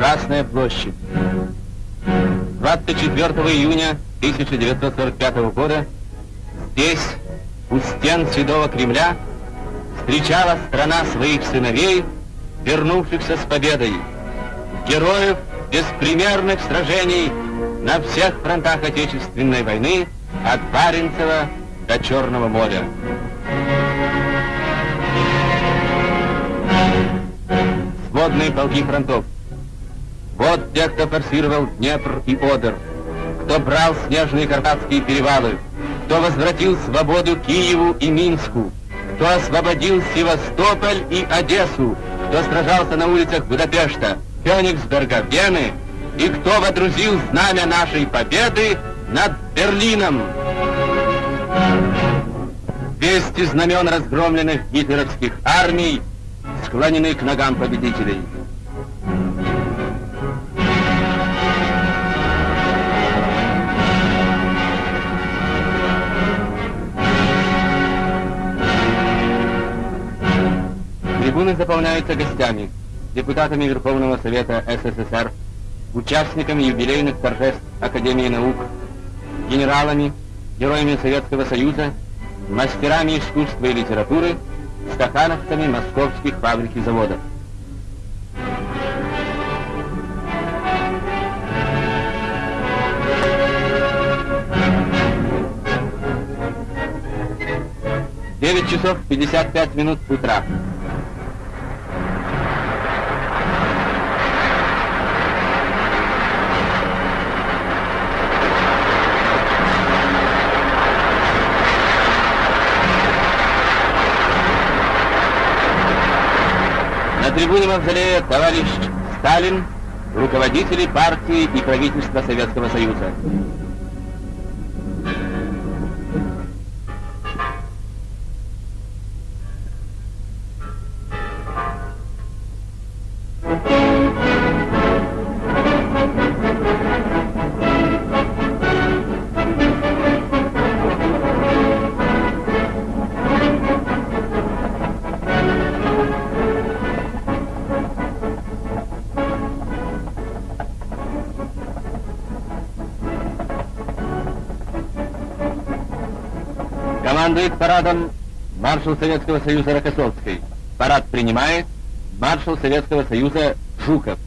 Красная площадь. 24 июня 1945 года здесь, у стен Седого Кремля, встречала страна своих сыновей, вернувшихся с победой, героев беспримерных сражений на всех фронтах Отечественной войны от Баренцева до Черного моря. Сводные полки фронтов. Вот те, кто форсировал Днепр и Одер, кто брал снежные карпатские перевалы, кто возвратил свободу Киеву и Минску, кто освободил Севастополь и Одессу, кто сражался на улицах Будапешта, Кёнигсберга, Вены, и кто водрузил знамя нашей победы над Берлином. 200 знамен разгромленных гитлеровских армий склонены к ногам победителей. Трибуны заполняются гостями, депутатами Верховного Совета СССР, участниками юбилейных торжеств Академии наук, генералами, героями Советского Союза, мастерами искусства и литературы, стахановцами московских фабрик и заводов. Девять часов пятьдесят пять минут утра. Трибуне Мавзолея товарищ Сталин, руководители партии и правительства Советского Союза. Командует парадом маршал Советского Союза Рокоссовский. Парад принимает маршал Советского Союза Жуков.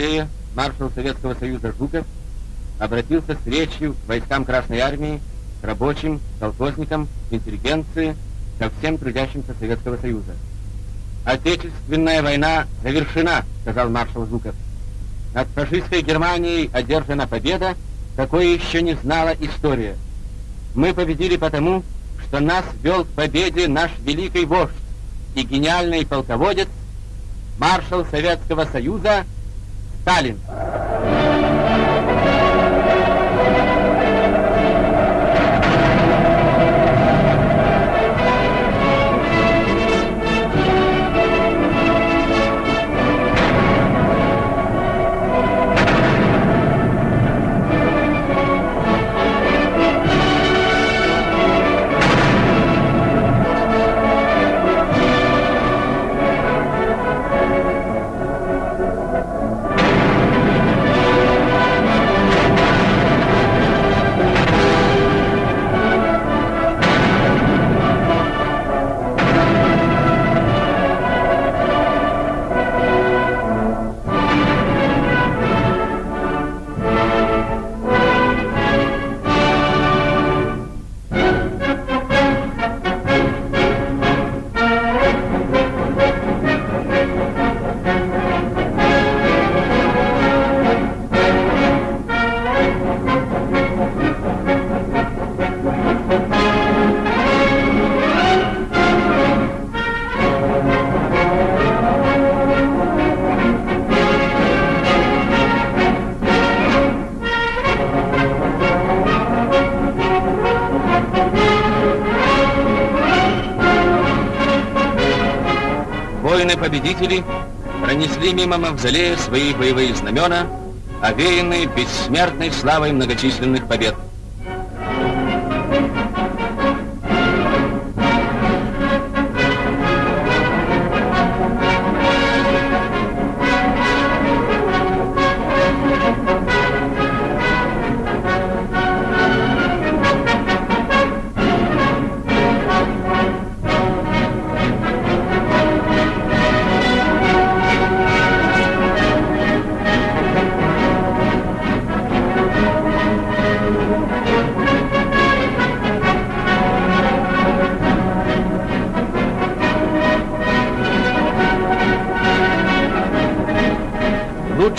Мавзолея маршал Советского Союза Жуков обратился с речью к войскам Красной Армии, к рабочим, колхозникам, интеллигенции, ко всем трудящимся Советского Союза. «Отечественная война завершена», — сказал маршал Жуков. «Над фашистской Германией одержана победа, какой еще не знала история. Мы победили потому, что нас вел к победе наш великий вождь и гениальный полководец, маршал Советского Союза Сталин. Воины-победители пронесли мимо мавзолея свои боевые знамена, овеянные бессмертной славой многочисленных побед.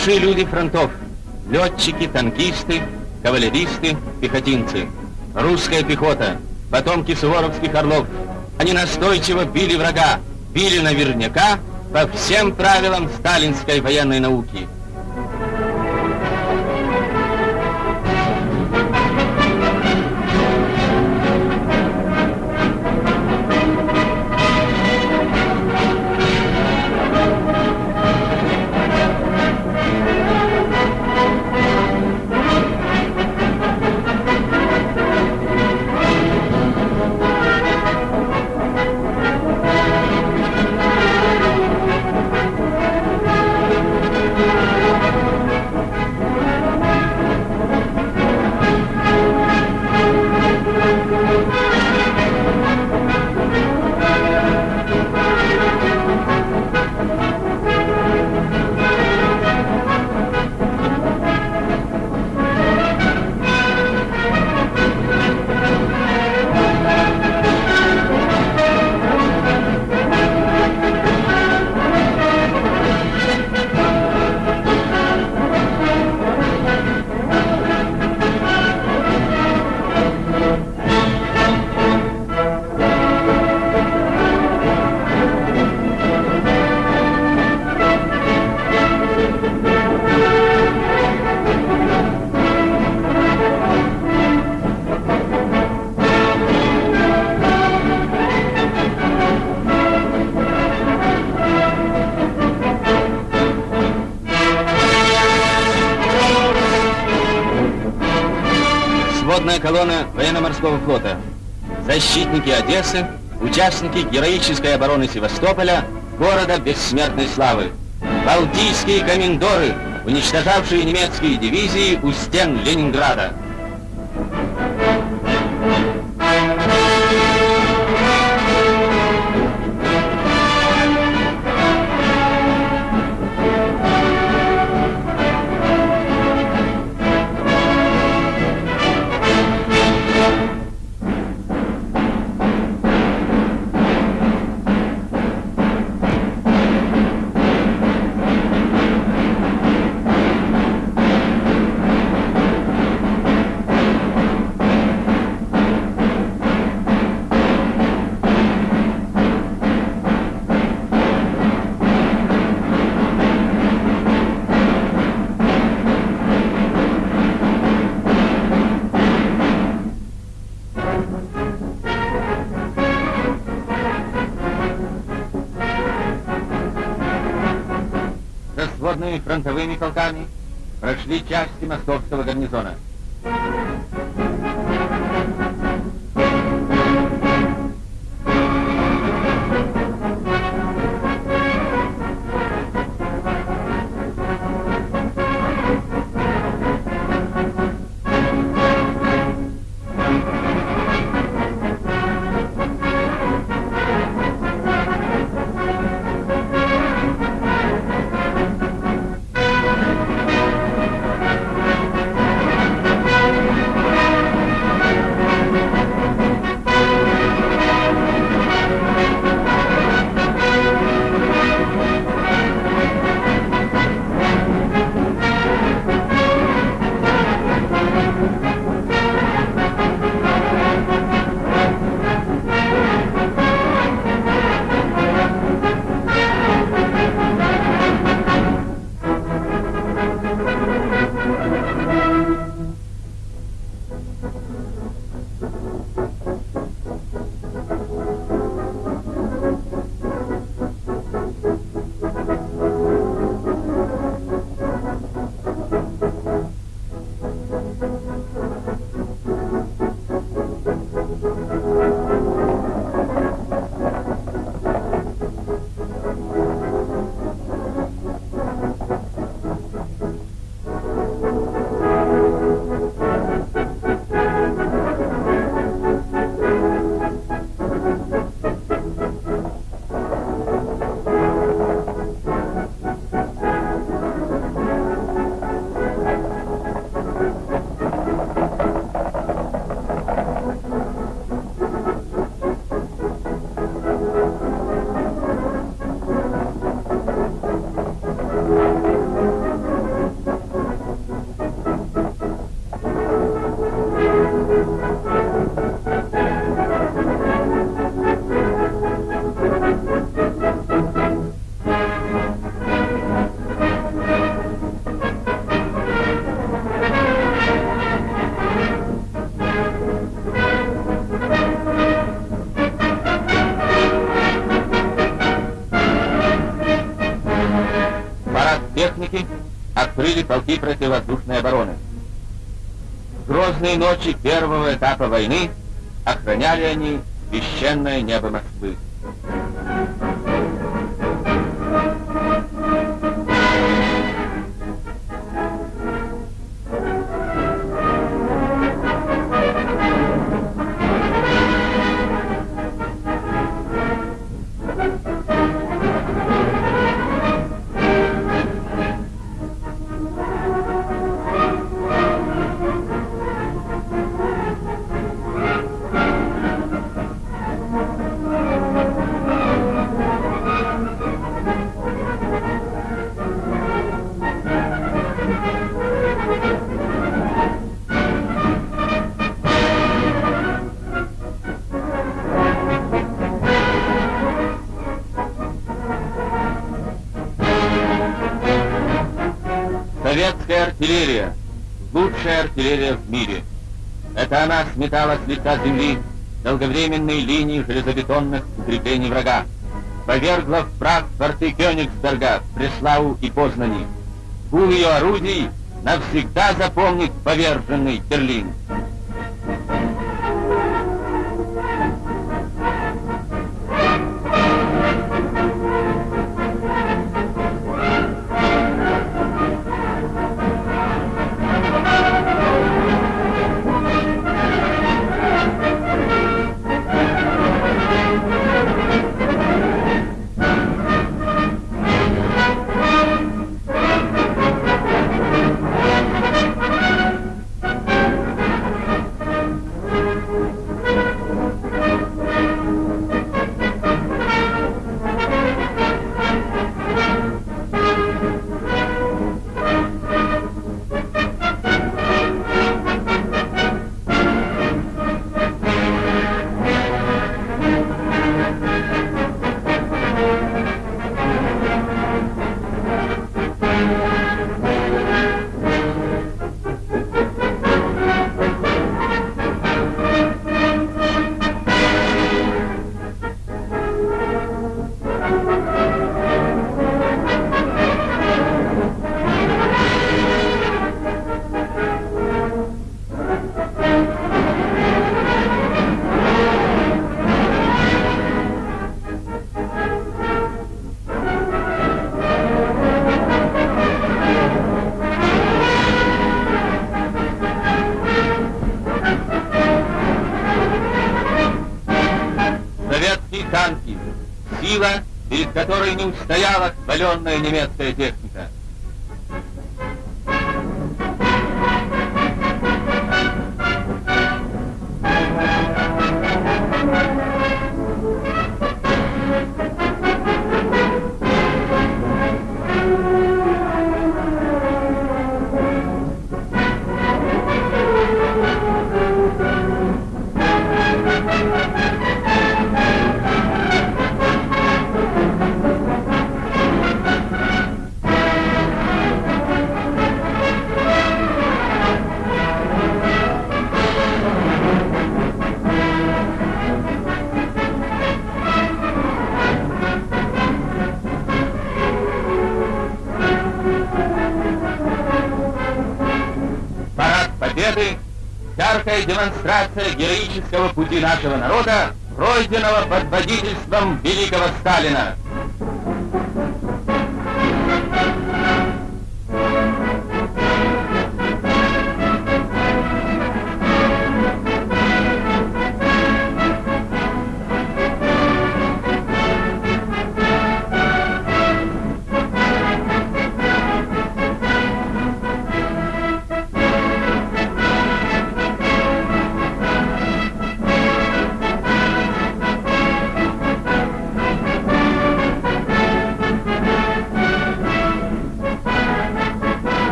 Лучшие люди фронтов. Летчики, танкисты, кавалеристы, пехотинцы. Русская пехота, потомки суворовских орлов. Они настойчиво били врага, били наверняка по всем правилам сталинской военной науки. Колонна военно-морского флота. Защитники Одессы, участники героической обороны Севастополя, города бессмертной славы. Балтийские комендоры, уничтожавшие немецкие дивизии у стен Ленинграда. Фронтовыми полками прошли части московского гарнизона. Полки противовоздушной обороны. В грозные ночи первого этапа войны охраняли они священное небо Москвы. Артиллерия в мире. Это она сметала с лица земли долговременные линии железобетонных укреплений врага. Повергла в прах форты Кёнигсберга, Преславу и Познани. Гул ее орудий навсегда запомнит поверженный Берлин. Советские танки. Сила, перед которой не устояла хваленная немецкая техника. Демонстрация героического пути нашего народа, пройденного под водительством великого Сталина.